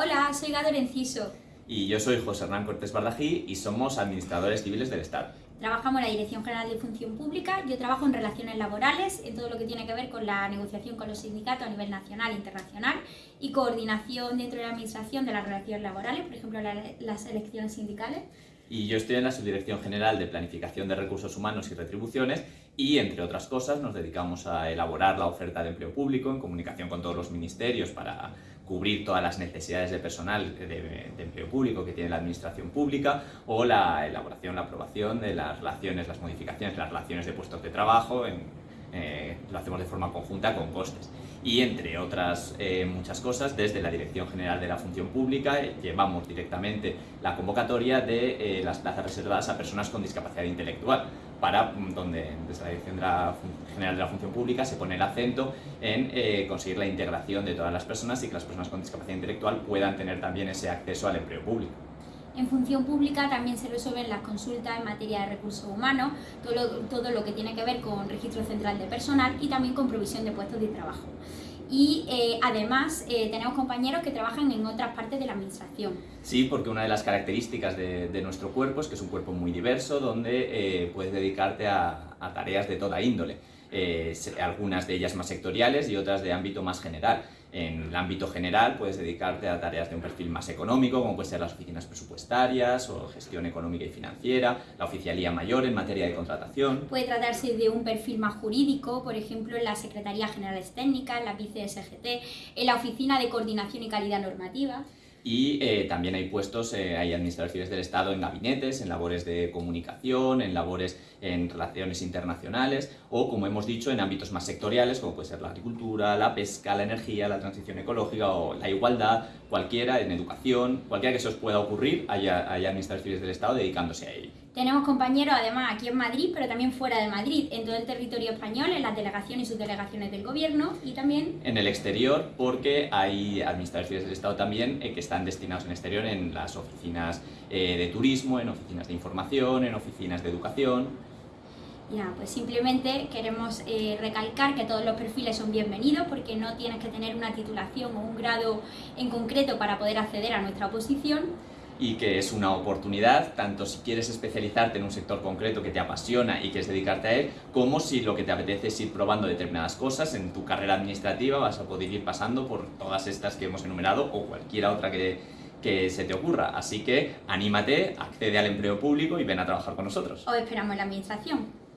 Hola, soy Gador Enciso. Y yo soy José Hernán Cortés Bardají y somos administradores civiles del Estado. Trabajamos en la Dirección General de Función Pública, yo trabajo en relaciones laborales, en todo lo que tiene que ver con la negociación con los sindicatos a nivel nacional e internacional y coordinación dentro de la administración de las relaciones laborales, por ejemplo las elecciones sindicales. Y yo estoy en la Subdirección General de Planificación de Recursos Humanos y Retribuciones y, entre otras cosas, nos dedicamos a elaborar la oferta de empleo público en comunicación con todos los ministerios para cubrir todas las necesidades de personal de, empleo público que tiene la administración pública o la elaboración, la aprobación de las relaciones, las modificaciones, las relaciones de puestos de trabajo en, eh, lo hacemos de forma conjunta con costes. Y entre otras eh, muchas cosas, desde la Dirección General de la Función Pública eh, llevamos directamente la convocatoria de las plazas reservadas a personas con discapacidad intelectual, para mm, donde desde la Dirección General de la Función Pública se pone el acento en conseguir la integración de todas las personas y que las personas con discapacidad intelectual puedan tener también ese acceso al empleo público. En función pública también se resuelven las consultas en materia de recursos humanos, todo lo, todo lo que tiene que ver con registro central de personal y también con provisión de puestos de trabajo y eh, además eh, tenemos compañeros que trabajan en otras partes de la administración. Sí, porque una de las características de, nuestro cuerpo es que es un cuerpo muy diverso donde eh, puedes dedicarte a, a, tareas de toda índole, algunas de ellas más sectoriales y otras de ámbito más general. En el ámbito general puedes dedicarte a tareas de un perfil más económico, como pueden ser las oficinas presupuestarias o gestión económica y financiera, la oficialía mayor en materia de contratación. Puede tratarse de un perfil más jurídico, por ejemplo en la Secretaría Generales Técnicas, en la VICE-SGT, en la Oficina de Coordinación y Calidad Normativa. Y eh, también hay puestos, eh, hay administraciones del Estado en gabinetes, en labores de comunicación, en labores en relaciones internacionales o, como hemos dicho, en ámbitos más sectoriales, como puede ser la agricultura, la pesca, la energía, la transición ecológica o la igualdad, cualquiera, en educación, cualquiera que se os pueda ocurrir, hay, hay administraciones del Estado dedicándose a ello. Tenemos compañeros además aquí en Madrid, pero también fuera de Madrid, en todo el territorio español, en las delegaciones y subdelegaciones del gobierno y también... En el exterior, porque hay administraciones del Estado también eh, que están destinados en exterior en las oficinas eh, de turismo, en oficinas de información, en oficinas de educación. Ya, pues simplemente queremos eh, recalcar que todos los perfiles son bienvenidos porque no tienes que tener una titulación o un grado en concreto para poder acceder a nuestra oposición y que es una oportunidad, tanto si quieres especializarte en un sector concreto que te apasiona y quieres dedicarte a él, como si lo que te apetece es ir probando determinadas cosas en tu carrera administrativa, vas a poder ir pasando por todas estas que hemos enumerado o cualquiera otra que, que se te ocurra. Así que anímate, accede al empleo público y ven a trabajar con nosotros. Os esperamos en la administración.